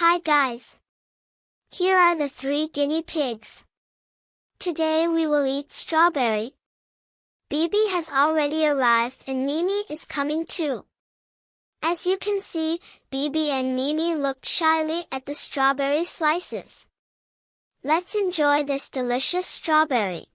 Hi guys! Here are the three guinea pigs. Today we will eat strawberry. Bibi has already arrived and Mimi is coming too. As you can see, Bibi and Mimi looked shyly at the strawberry slices. Let's enjoy this delicious strawberry.